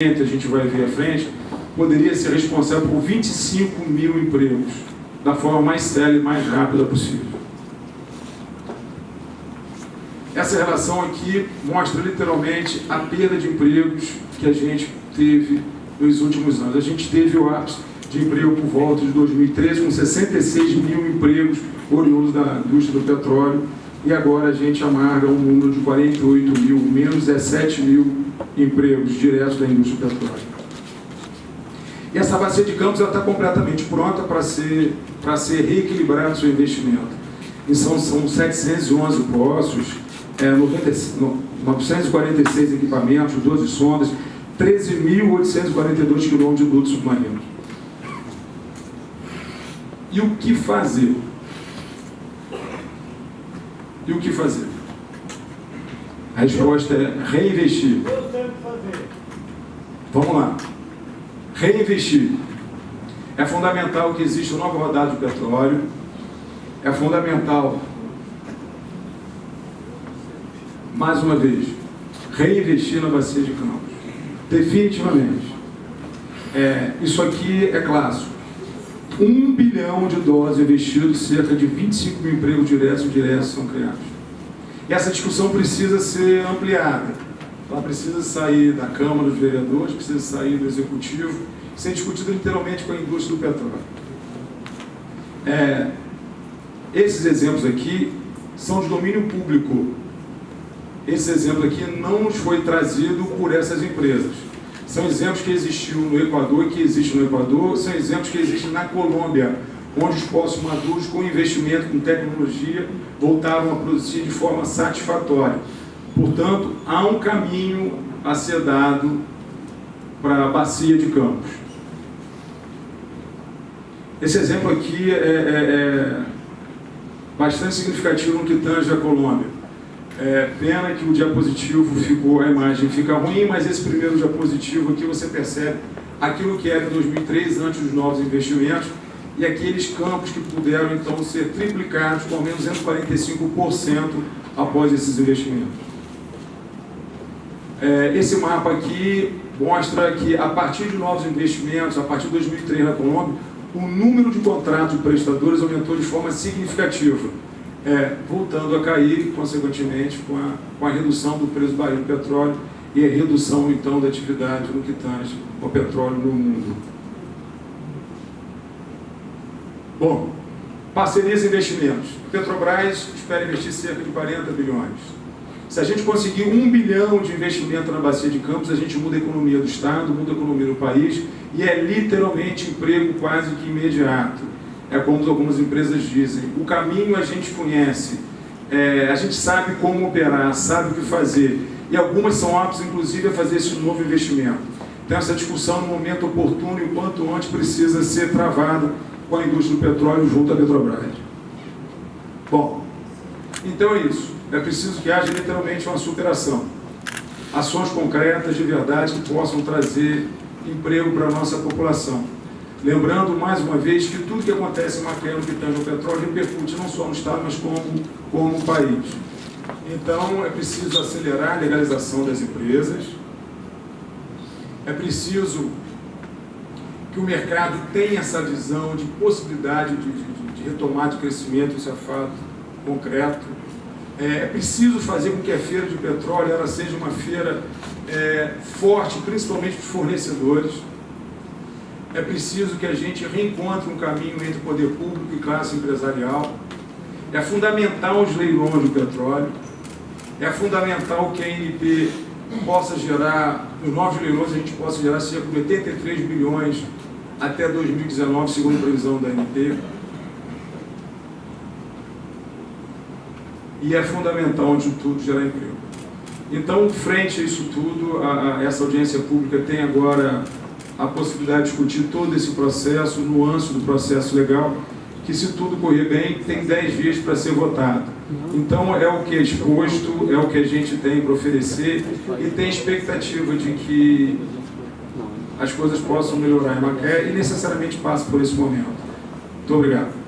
a gente vai ver à frente, poderia ser responsável por 25 mil empregos, da forma mais séria e mais rápida possível. Essa relação aqui mostra literalmente a perda de empregos que a gente teve nos últimos anos. A gente teve o ápice de emprego por volta de 2013, com 66 mil empregos oriundos da indústria do petróleo, e agora a gente amarga um número de 48 mil, menos 17 mil empregos diretos da indústria petróleo. E essa bacia de campos está completamente pronta para ser, ser reequilibrado o seu investimento. E são, são 711 poços, é, 90, 946 equipamentos, 12 sondas, 13.842 quilômetros de dutos submarinos. E o que fazer? E o que fazer? A resposta é reinvestir. Vamos lá. Reinvestir. É fundamental que exista uma nova rodada de petróleo. É fundamental, mais uma vez, reinvestir na bacia de Campos. Definitivamente. É, isso aqui é clássico. Um bilhão de dólares investidos, cerca de 25 mil empregos diretos e indiretos são criados. Essa discussão precisa ser ampliada. Ela precisa sair da Câmara dos Vereadores, precisa sair do Executivo, ser discutida literalmente com a indústria do petróleo. É, esses exemplos aqui são de domínio público. Esse exemplo aqui não nos foi trazido por essas empresas. São exemplos que existiam no Equador e que existem no Equador, são exemplos que existem na Colômbia, onde os poços maduros, com investimento, com tecnologia, voltaram a produzir de forma satisfatória. Portanto, há um caminho a ser dado para a bacia de Campos. Esse exemplo aqui é, é, é bastante significativo no que tange a Colômbia. É, pena que o diapositivo ficou, a imagem fica ruim, mas esse primeiro diapositivo aqui você percebe aquilo que era em 2003, antes dos novos investimentos, e aqueles campos que puderam então ser triplicados com ao menos 145% após esses investimentos. É, esse mapa aqui mostra que a partir de novos investimentos, a partir de 2003 na Colômbia, o número de contratos de prestadores aumentou de forma significativa, é, voltando a cair, consequentemente, com a, com a redução do preço do barril de petróleo e a redução, então, da atividade no que tange ao petróleo no mundo. Bom, parcerias e investimentos. Petrobras espera investir cerca de 40 bilhões. Se a gente conseguir um bilhão de investimento na bacia de Campos, a gente muda a economia do Estado, muda a economia do país e é literalmente emprego quase que imediato. É como algumas empresas dizem, o caminho a gente conhece, é, a gente sabe como operar, sabe o que fazer e algumas são aptas inclusive a fazer esse novo investimento. Então essa discussão no momento oportuno e o quanto antes precisa ser travada com a indústria do petróleo junto à Petrobras. Bom, então é isso. É preciso que haja literalmente uma superação. Ações concretas de verdade que possam trazer emprego para a nossa população. Lembrando, mais uma vez, que tudo que acontece em Maquiano, que tange o petróleo, repercute não só no Estado, mas como, como no país. Então, é preciso acelerar a legalização das empresas, é preciso que o mercado tenha essa visão de possibilidade de, de, de retomar de crescimento, isso é fato concreto. É, é, preciso fazer com que a feira de petróleo ela seja uma feira é, forte, principalmente para os fornecedores. É preciso que a gente reencontre um caminho entre poder público e classe empresarial. É fundamental os leilões do petróleo. É fundamental que a ANP possa gerar, nos novos leilões a gente possa gerar cerca de 83 bilhões até 2019, segundo a previsão da ANP. E é fundamental, de tudo, gerar emprego. Então, frente a isso tudo, a, a, essa audiência pública tem agora a possibilidade de discutir todo esse processo, nuances do processo legal, que se tudo correr bem, tem 10 dias para ser votado. Então é o que é exposto, é o que a gente tem para oferecer e tem expectativa de que as coisas possam melhorar em Macaé e necessariamente passe por esse momento. Muito obrigado.